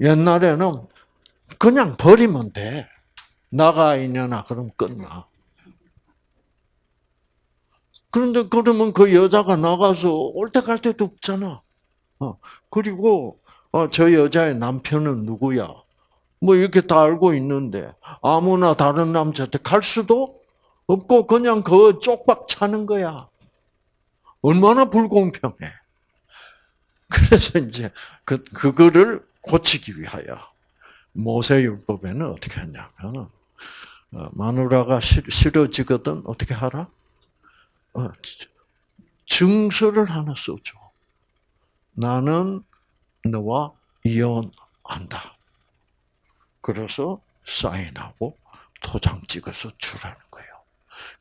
A: 옛날에는 그냥 버리면 돼. 나가 있냐나 그럼 끝나. 그런데 그러면 그 여자가 나가서 올 때 갈 때도 없잖아. 어. 그리고 어, 저 여자의 남편은 누구야? 뭐 이렇게 다 알고 있는데 아무나 다른 남자한테 갈 수도 없고 그냥 그 쪽박 차는 거야. 얼마나 불공평해. 그래서 이제 그 그거를 고치기 위하여 모세 율법에는 어떻게 했냐면 어, 마누라가 싫어지거든 어떻게 하라? 어, 증서를 하나 써줘. 나는 너와 이혼한다. 그래서 사인하고 도장 찍어서 주라는 거예요.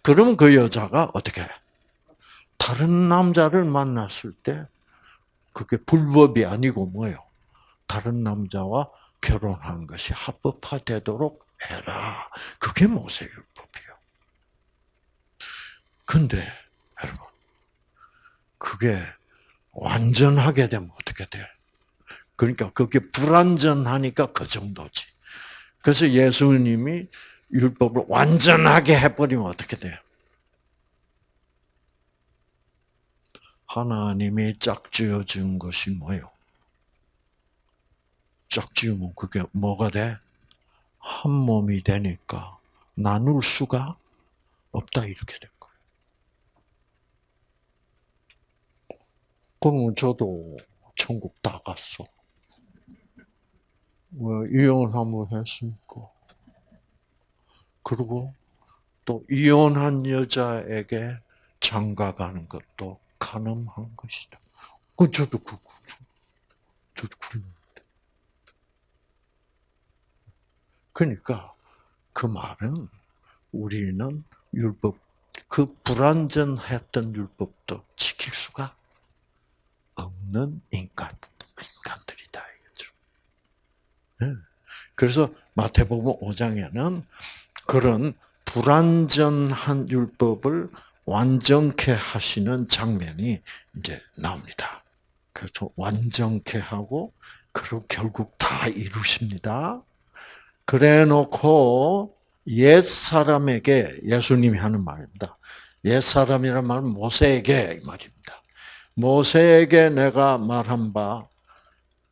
A: 그러면 그 여자가 어떻게 해? 다른 남자를 만났을 때 그게 불법이 아니고 뭐예요? 다른 남자와 결혼한 것이 합법화되도록 해라. 그게 모세율법이에요. 근데 여러분 그게 완전하게 되면 어떻게 돼? 그러니까 그게 불완전하니까 그 정도지. 그래서 예수님이 율법을 완전하게 해버리면 어떻게 돼요? 하나님이 짝지어 준 것이 뭐요? 짝지으면 그게 뭐가 돼? 한 몸이 되니까 나눌 수가 없다 이렇게 된 거예 그러면 저도 천국 다 갔어. 왜 이혼 한번 했으니까. 그리고 또 이혼한 여자에게 장가 가는 것도 가능한 것이다. 그 저도 그 저도 그랬는데. 그러니까 그 말은 우리는 율법 그 불완전했던 율법도 지킬 수가 없는 인간 인간들이다 이거죠. 네. 그래서 마태복음 5장에는 그런 불완전한 율법을 완전케 하시는 장면이 이제 나옵니다. 그래서 완전케 하고 그리고 결국 다 이루십니다. 그래 놓고 옛 사람에게 예수님이 하는 말입니다. 옛 사람이란 말은 모세에게 말입니다. 모세에게 내가 말한 바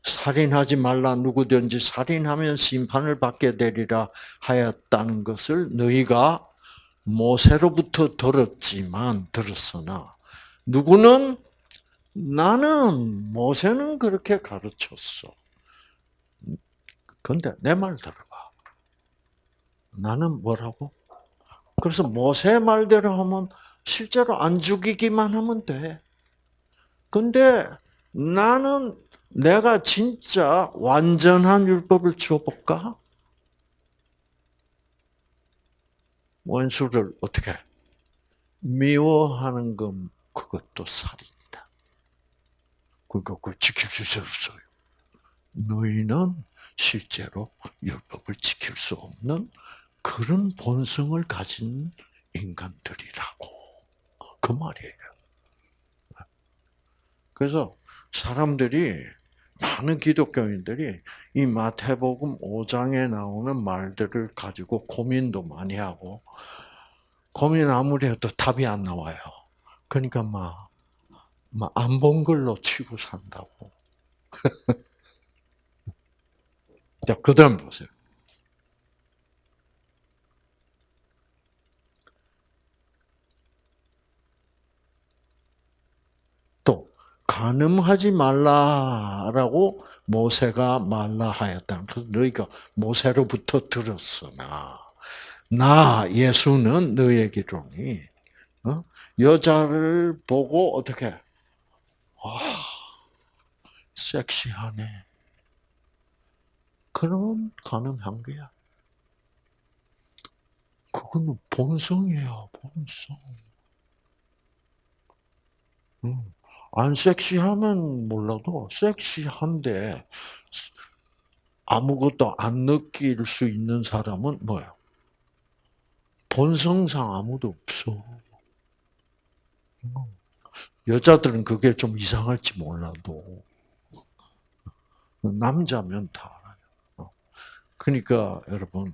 A: 살인하지 말라 누구든지 살인하면 심판을 받게 되리라 하였다는 것을 너희가 모세로부터 들었지만 들었으나 누구는 나는 모세는 그렇게 가르쳤어. 근데 내 말 들어봐. 나는 뭐라고? 그래서 모세 말대로 하면 실제로 안 죽이기만 하면 돼. 근데 나는 내가 진짜 완전한 율법을 줘볼까? 원수를 어떻게 미워하는 건 그것도 살인이다. 그거 그 지킬 수 없어요. 너희는 실제로 율법을 지킬 수 없는 그런 본성을 가진 인간들이라고 그 말이에요. 그래서 사람들이 많은 기독교인들이 이 마태복음 5장에 나오는 말들을 가지고 고민도 많이 하고 고민 아무리 해도 답이 안 나와요. 그러니까 막안본 걸로 치고 산다고. 자, 그 다음 보세요. 또, 가늠하지 말라라고 모세가 말라 하였다. 그래서 너희가 모세로부터 들었으나, 나, 예수는 너에게로니, 어? 여자를 보고 어떻게, 와, 섹시하네. 그러면 가능한 거야. 그거는 본성이에요, 본성. 음. 안 섹시하면 몰라도 섹시한데 아무것도 안 느낄 수 있는 사람은 뭐예요? 본성상 아무도 없어. 여자들은 그게 좀 이상할지 몰라도 남자면 다 알아요. 그러니까 여러분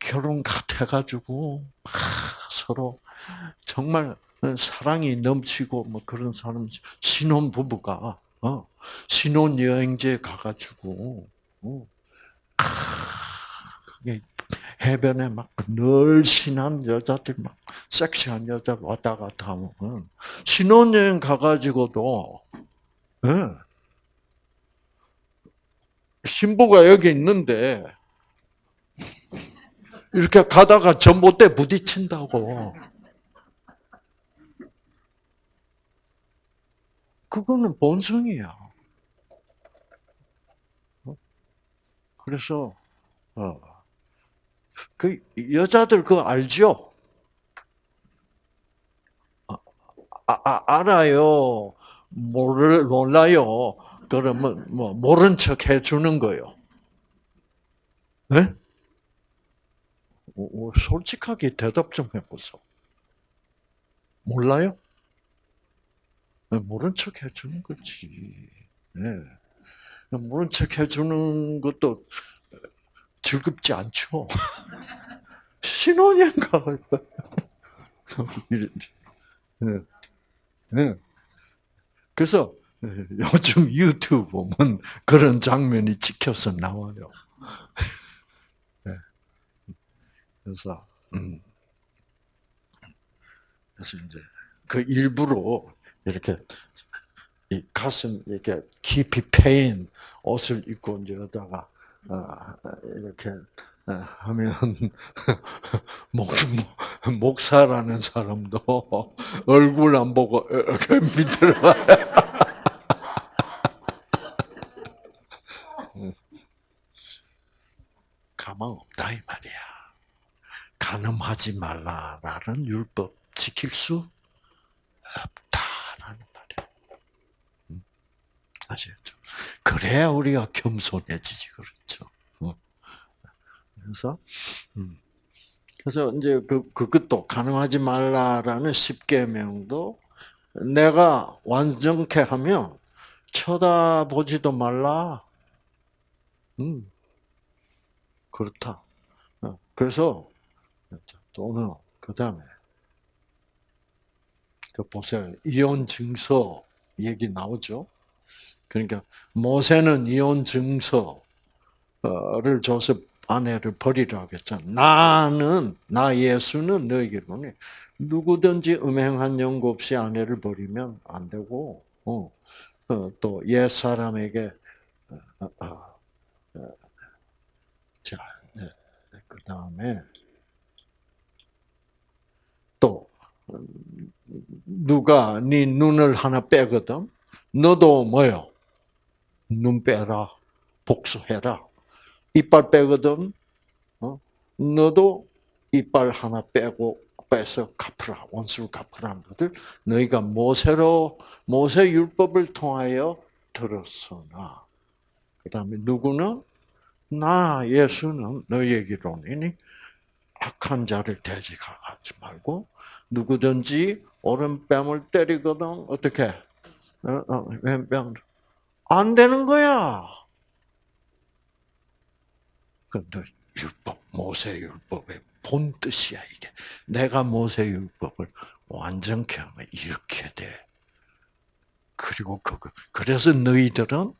A: 결혼 같아가지고 서로 정말 사랑이 넘치고 뭐 그런 사람 신혼 부부가 어, 신혼 여행지에 가가지고 어, 해변에 막 늘씬한 여자들 막 섹시한 여자 왔다 갔다 하면 신혼 여행 가가지고도 예, 신부가 여기 있는데 이렇게 가다가 전봇대 부딪힌다고. 그거는 본성이야. 그래서 어, 그 여자들 그거 알죠? 아, 아, 알아요. 모를 몰라요. 그러면 뭐 모른 척 해주는 거요. 네? 솔직하게 대답 좀 해보세요. 몰라요? 모른 척 해주는 거지. 네. 모른 척 해주는 것도 즐겁지 않죠. 신혼여행 가. 네. 네. 그래서 요즘 유튜브 보면 그런 장면이 찍혀서 나와요. 네. 그래서 음. 그래서 이제 그 일부러 이렇게 이 가슴 이렇게 깊이 패인 옷을 입고 이제 여다가 아, 이렇게 아, 하면 목, 목사라는 사람도 얼굴 안 보고 이렇게 밑으로 가망 없다 이 말이야. 간음하지 말라라는 율법 지킬 수 없다라는 말이야. 음? 아시겠죠? 그래야 우리가 겸손해지지 그렇죠. 어. 그래서 음. 그래서 이제 그 그것도 간음하지 말라라는 십계명도 내가 완전케 하면 쳐다보지도 말라. 음. 그렇다. 어, 그래서 또는 그 다음에 그 보세요 이혼 증서 얘기 나오죠. 그러니까 모세는 이혼 증서를 줘서 아내를 버리라고 했잖아. 나는 나 예수는 너에게로는 누구든지 음행한 연고 없이 아내를 버리면 안 되고 어, 어, 또옛 사람에게 어, 어, 자, 네, 그 다음에 또 누가 네 눈을 하나 빼거든, 너도 뭐요? 눈 빼라, 복수해라. 이빨 빼거든, 어? 너도 이빨 하나 빼고 빼서 갚으라, 원수를 갚으라는 것들. 너희가 모세로 모세 율법을 통하여 들었으나 그 다음에 누구는? 나 예수는 너희에게로니 악한 자를 대적하지 말고 누구든지 오른뺨을 때리거든. 어떻게? 어, 어, 왼뺨 안 되는 거야. 근데 율법 모세 율법의 본 뜻이야 이게. 내가 모세 율법을 완전케 하면 이렇게 돼. 그리고 그거 그래서 너희들은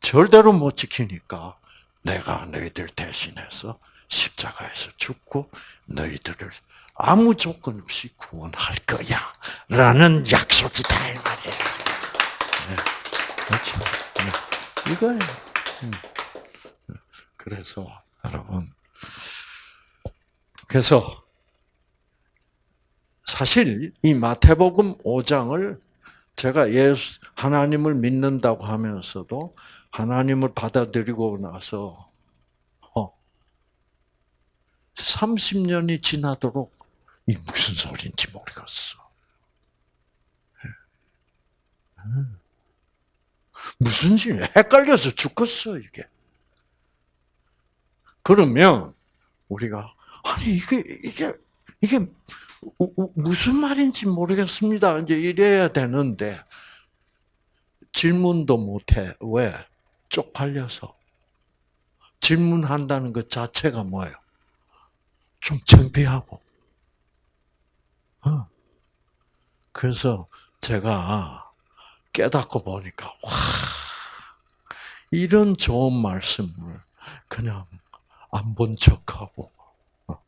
A: 절대로 못 지키니까 내가 너희들 대신해서 십자가에서 죽고 너희들을 아무 조건 없이 구원할 거야. 라는 약속이다, 이 말이에요. 네. 그렇죠. 네. 이거예요. 음. 그래서, 여러분. 그래서, 사실 이 마태복음 5장을 제가 예수, 하나님을 믿는다고 하면서도 하나님을 받아들이고 나서 30년이 어, 지나도록 이 무슨 소리인지 모르겠어. 무슨 지 헷갈려서 죽겠어 이게. 그러면 우리가 아니 이게 이게 이게 무슨 말인지 모르겠습니다. 이제 이래야 되는데 질문도 못해. 왜? 쪽팔려서. 질문한다는 것 자체가 뭐예요? 좀 창피하고. 어. 그래서 제가 깨닫고 보니까, 와, 이런 좋은 말씀을 그냥 안 본 척하고, 어,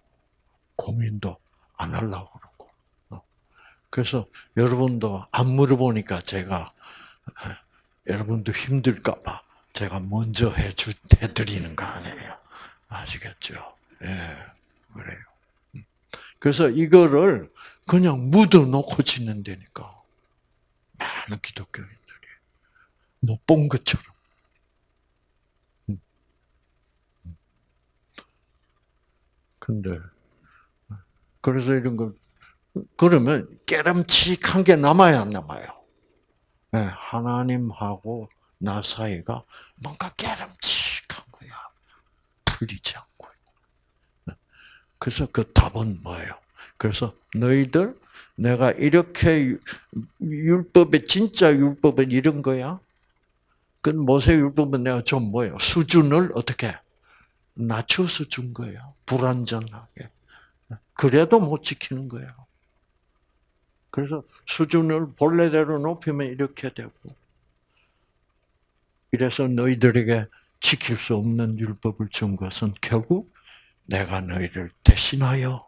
A: 고민도 안 하려고 그러고. 어. 그래서 여러분도 안 물어보니까 제가 여러분도 힘들까봐 제가 먼저 해주, 해드리는 거 아니에요. 아시겠죠? 예, 그래요. 음. 그래서 이거를 그냥 묻어놓고 짓는다니까. 많은 기독교인들이. 못 본 것처럼. 음. 음. 근데, 그래서 이런 거, 그러면 깨름칙한 게 남아야 안 남아요? 네, 하나님하고 나 사이가 뭔가 깨름칙한 거야. 풀리지 않고. 네. 그래서 그 답은 뭐예요? 그래서 너희들 내가 이렇게 율법의 진짜 율법은 이런 거야. 그 모세 율법은 내가 좀 뭐예요? 수준을 어떻게 낮춰서 준 거예요. 불완전하게. 그래도 못 지키는 거예요. 그래서 수준을 본래대로 높이면 이렇게 되고, 이래서 너희들에게 지킬 수 없는 율법을 준 것은 결국 내가 너희를 대신하여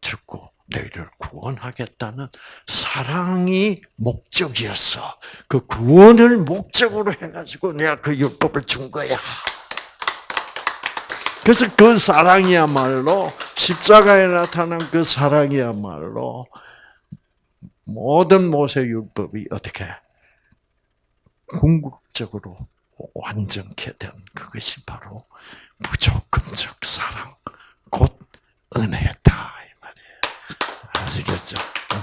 A: 죽고 너희를 구원하겠다는 사랑이 목적이었어. 그 구원을 목적으로 해가지고 내가 그 율법을 준 거야. 그래서 그 사랑이야말로 십자가에 나타난 그 사랑이야말로 모든 모세 율법이 어떻게 궁극적으로 완전케 된 그것이 바로 무조건적 사랑, 곧 은혜다. 아시겠죠? 음.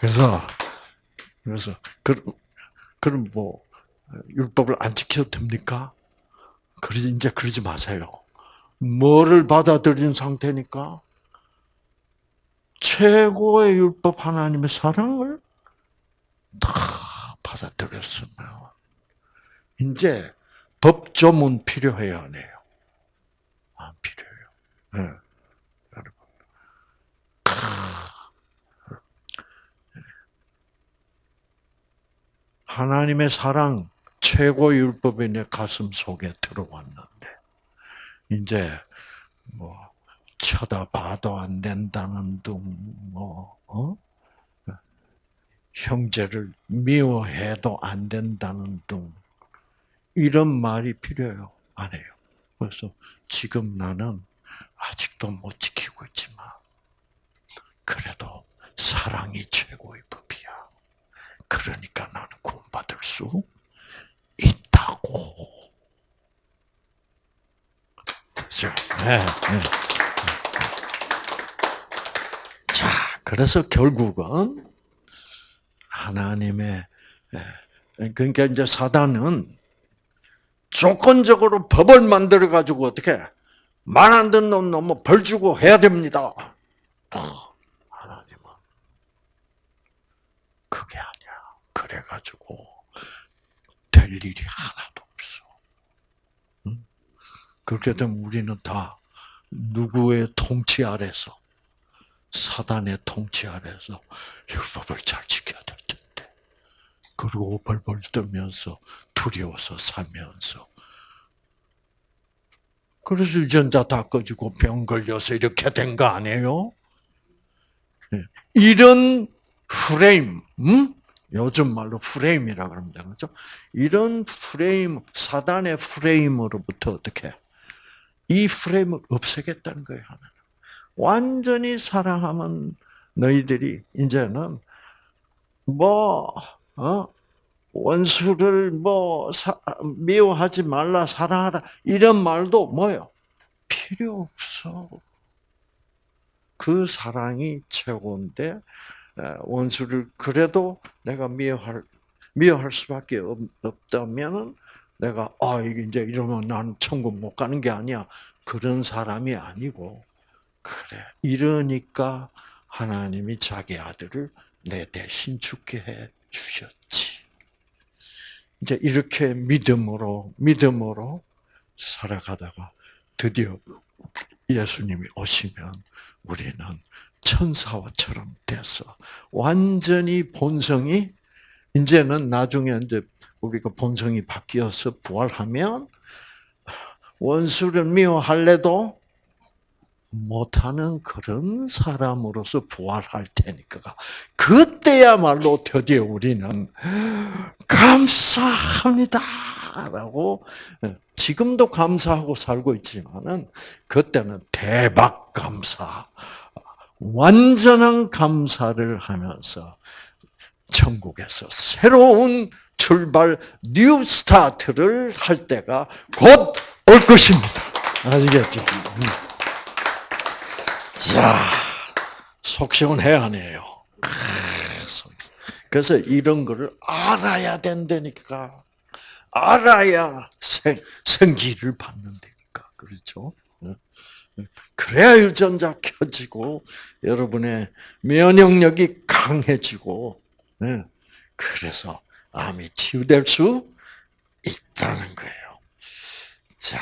A: 그래서 그래서 그 그럼 뭐 율법을 안 지켜도 됩니까? 그러지 이제 그러지 마세요. 뭐를 받아들인 상태니까 최고의 율법 하나님의 사랑을 다 받아들였으면 이제 법조문 필요해요, 안 해요? 안 필요해요. 네. 여러분. 하나님의 사랑 최고 율법이 내 가슴 속에 들어왔는데 이제 뭐 쳐다봐도 안 된다는 둥 뭐 어? 형제를 미워해도 안 된다는 둥 이런 말이 필요해요. 안 해요. 그래서 지금 나는 아직도 못 지키고 있지만 그래도 사랑이 최고의 법이야. 그러니까 나는 구원받을 수 있다고. 그죠? 네, 네. 자, 그래서 결국은 하나님의 그러니까 이제 사단은 조건적으로 법을 만들어 가지고 어떻게 말 안 듣는 놈 너무 벌 주고 해야 됩니다. 하나님은 그게 아니야. 그래 가지고 될 일이 하나도 없어. 그렇게 되면 우리는 다 누구의 통치 아래서 사단의 통치 아래서 율법을 잘 지켜야 될 텐데. 그리고 벌벌 떨면서 두려워서 살면서. 그래서 유전자 다 꺼지고 병 걸려서 이렇게 된 거 아니에요? 이런 프레임, 음? 요즘 말로 프레임이라 그럽니다. 그렇죠? 이런 프레임, 사단의 프레임으로부터 어떻게 이 프레임을 없애겠다는 거예요. 하나님. 완전히 사랑하면 너희들이 이제는 뭐 어? 원수를 뭐 사, 미워하지 말라 사랑하라 이런 말도 뭐요 필요 없어. 그 사랑이 최고인데 원수를 그래도 내가 미워할 미워할 수밖에 없, 없다면은 내가 아 이게 이제 이러면 난 천국 못 가는 게 아니야 그런 사람이 아니고 그래 이러니까 하나님이 자기 아들을 내 대신 죽게 해 주셨지. 이제 이렇게 믿음으로 믿음으로 살아가다가 드디어 예수님이 오시면 우리는 천사와처럼 돼서 완전히 본성이 이제는 나중에 이제 우리가 본성이 바뀌어서 부활하면 원수를 미워할래도 못하는 그런 사람으로서 부활할 테니까 그때야말로 드디어 우리는 감사합니다라고 지금도 감사하고 살고 있지만은 그때는 대박 감사, 완전한 감사를 하면서 천국에서 새로운 출발 new start를 할 때가 곧 올 것입니다. 아시겠죠? 자, 속 시원해야 하네요. 그래서 이런 거를 알아야 된다니까. 알아야 생, 생기를 받는다니까. 그렇죠? 그래야 유전자 켜지고, 여러분의 면역력이 강해지고, 그래서 암이 치유될 수 있다는 거예요. 자.